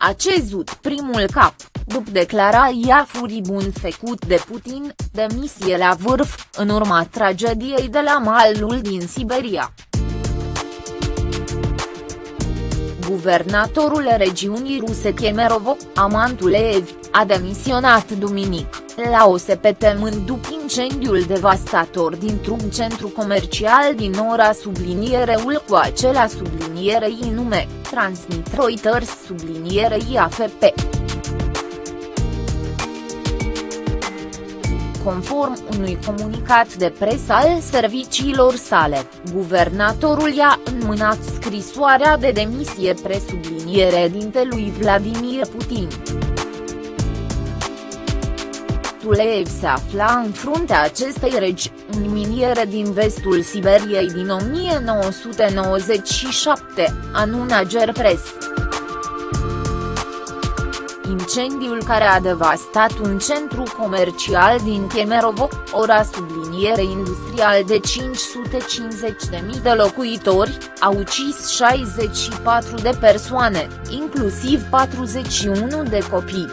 a cezut primul cap, după declarația furibund făcut de Putin, demisie la vârf, în urma tragediei de la malul din Siberia. Guvernatorul regiunii ruse Kemerovo, Amantuleev, a demisionat duminic, la OSP temând după incendiul devastator dintr-un centru comercial din ora subliniereul cu acela sublinierei nume, transmit Reuters sublinierei AFP. Conform unui comunicat de presă al serviciilor sale, guvernatorul i-a înmânat scrisoarea de demisie presubliniere dintelui Vladimir Putin. Tuleev se afla în fruntea acestei regi, în miniere din vestul Siberiei din 1997, anună Gerpress. Incendiul care a devastat un centru comercial din Kemerovo, ora subliniere industrial de 550.000 de locuitori, a ucis 64 de persoane, inclusiv 41 de copii.